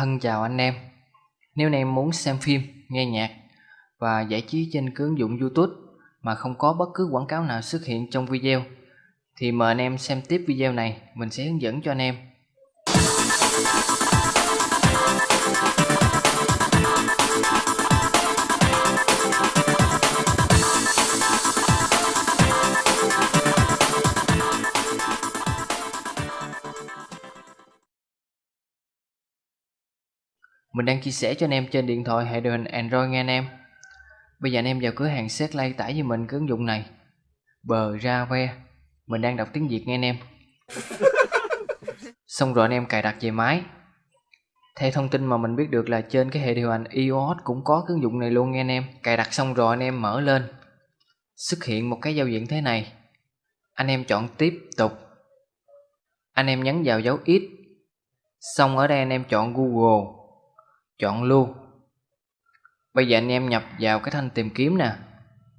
Thân chào anh em Nếu anh em muốn xem phim, nghe nhạc và giải trí trên ứng dụng YouTube mà không có bất cứ quảng cáo nào xuất hiện trong video thì mời anh em xem tiếp video này, mình sẽ hướng dẫn cho anh em. Mình đang chia sẻ cho anh em trên điện thoại hệ điều hành Android nghe anh em. Bây giờ anh em vào cửa hàng Setlay tải cho mình cái ứng dụng này. Bờ ra ve. Mình đang đọc tiếng Việt nghe anh em. Xong rồi anh em cài đặt về máy. Theo thông tin mà mình biết được là trên cái hệ điều hành iOS cũng có cái ứng dụng này luôn nghe anh em. Cài đặt xong rồi anh em mở lên. Xuất hiện một cái giao diện thế này. Anh em chọn tiếp tục. Anh em nhấn vào dấu X. Xong ở đây anh em chọn Google chọn luôn. Bây giờ anh em nhập vào cái thanh tìm kiếm nè.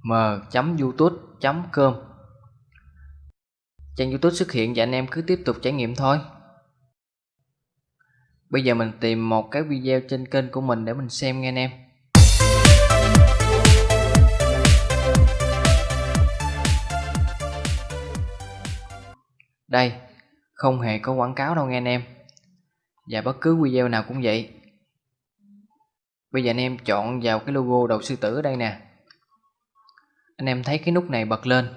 M.youtube.com trang youtube xuất hiện và anh em cứ tiếp tục trải nghiệm thôi. Bây giờ mình tìm một cái video trên kênh của mình để mình xem nghe anh em. Đây, không hề có quảng cáo đâu nghe anh em. Và bất cứ video nào cũng vậy. Bây giờ anh em chọn vào cái logo đầu sư tử ở đây nè. Anh em thấy cái nút này bật lên.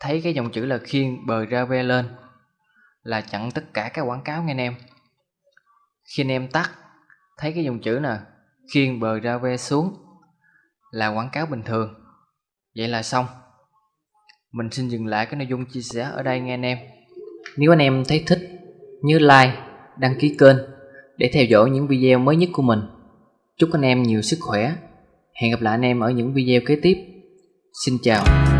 Thấy cái dòng chữ là khiên bờ ra ve lên. Là chặn tất cả các quảng cáo nghe anh em. Khi anh em tắt Thấy cái dòng chữ nè Khiên bờ ra ve xuống Là quảng cáo bình thường. Vậy là xong. Mình xin dừng lại cái nội dung chia sẻ ở đây nghe anh em. Nếu anh em thấy thích Nhớ like, đăng ký kênh Để theo dõi những video mới nhất của mình. Chúc anh em nhiều sức khỏe. Hẹn gặp lại anh em ở những video kế tiếp. Xin chào.